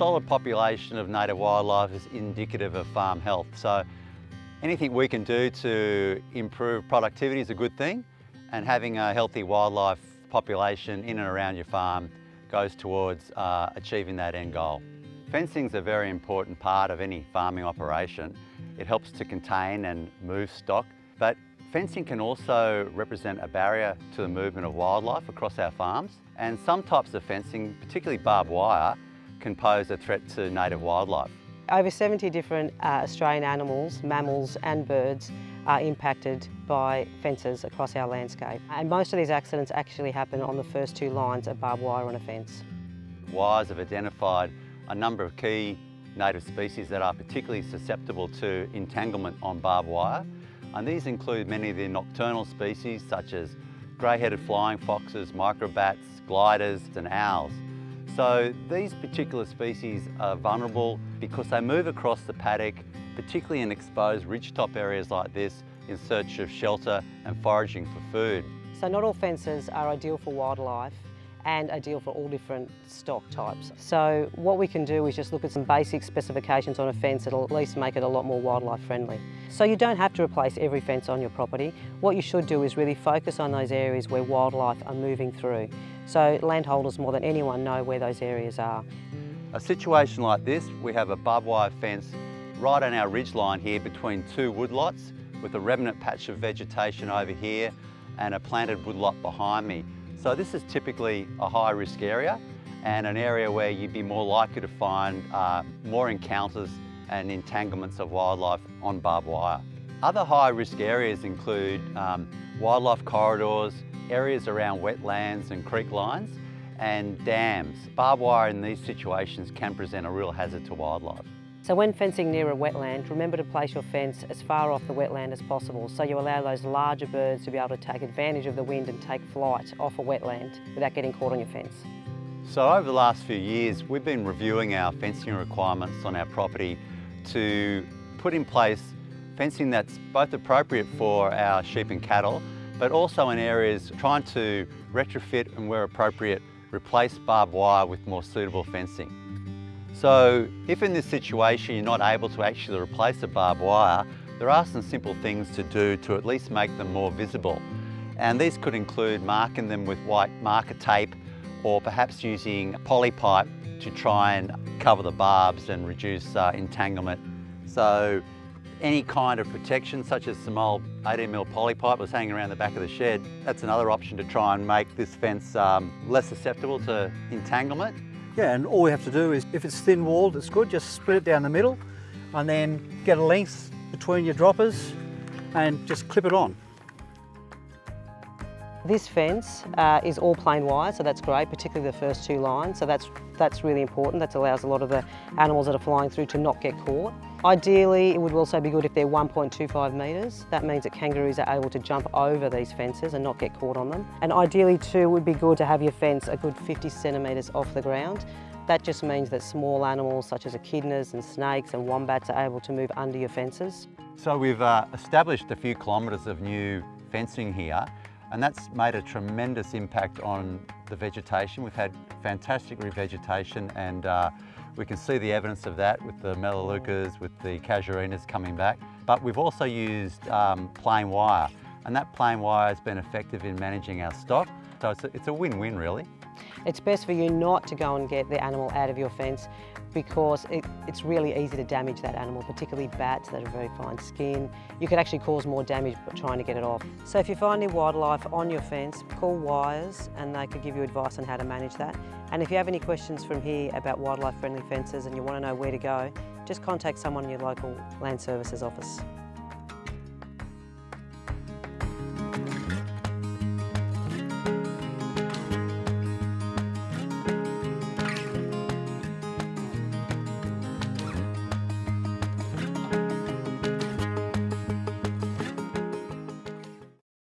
solid population of native wildlife is indicative of farm health. So anything we can do to improve productivity is a good thing and having a healthy wildlife population in and around your farm goes towards uh, achieving that end goal. Fencing is a very important part of any farming operation. It helps to contain and move stock, but fencing can also represent a barrier to the movement of wildlife across our farms. And some types of fencing, particularly barbed wire, can pose a threat to native wildlife. Over 70 different uh, Australian animals, mammals and birds are impacted by fences across our landscape. And most of these accidents actually happen on the first two lines of barbed wire on a fence. WIRES have identified a number of key native species that are particularly susceptible to entanglement on barbed wire. And these include many of the nocturnal species such as grey-headed flying foxes, microbats, gliders and owls. So these particular species are vulnerable because they move across the paddock, particularly in exposed ridgetop areas like this, in search of shelter and foraging for food. So not all fences are ideal for wildlife and ideal for all different stock types. So what we can do is just look at some basic specifications on a fence that'll at least make it a lot more wildlife friendly. So you don't have to replace every fence on your property. What you should do is really focus on those areas where wildlife are moving through. So landholders more than anyone know where those areas are. A situation like this, we have a barbed wire fence right on our ridge line here between two woodlots with a remnant patch of vegetation over here and a planted woodlot behind me. So this is typically a high risk area and an area where you'd be more likely to find uh, more encounters and entanglements of wildlife on barbed wire. Other high risk areas include um, wildlife corridors, areas around wetlands and creek lines, and dams. Barbed wire in these situations can present a real hazard to wildlife. So when fencing near a wetland, remember to place your fence as far off the wetland as possible so you allow those larger birds to be able to take advantage of the wind and take flight off a wetland without getting caught on your fence. So over the last few years, we've been reviewing our fencing requirements on our property to put in place fencing that's both appropriate for our sheep and cattle, but also in areas trying to retrofit and where appropriate, replace barbed wire with more suitable fencing. So if in this situation you're not able to actually replace the barbed wire, there are some simple things to do to at least make them more visible. And these could include marking them with white marker tape or perhaps using poly pipe to try and cover the barbs and reduce uh, entanglement. So any kind of protection such as some old 18mm poly pipe was hanging around the back of the shed, that's another option to try and make this fence um, less susceptible to entanglement. Yeah, and all we have to do is, if it's thin walled, it's good, just split it down the middle and then get a length between your droppers and just clip it on. This fence uh, is all plain wire, so that's great, particularly the first two lines. So that's, that's really important. That allows a lot of the animals that are flying through to not get caught. Ideally, it would also be good if they're 1.25 metres. That means that kangaroos are able to jump over these fences and not get caught on them. And ideally too, would be good to have your fence a good 50 centimetres off the ground. That just means that small animals such as echidnas and snakes and wombats are able to move under your fences. So we've uh, established a few kilometres of new fencing here and that's made a tremendous impact on the vegetation. We've had fantastic revegetation and uh, we can see the evidence of that with the melaleucas, with the casuarinas coming back. But we've also used um, plain wire and that plain wire has been effective in managing our stock. So it's a win-win really. It's best for you not to go and get the animal out of your fence because it, it's really easy to damage that animal, particularly bats that have very fine skin. You could actually cause more damage by trying to get it off. So if you find any wildlife on your fence, call Wires and they could give you advice on how to manage that. And if you have any questions from here about wildlife friendly fences and you want to know where to go, just contact someone in your local Land Services office.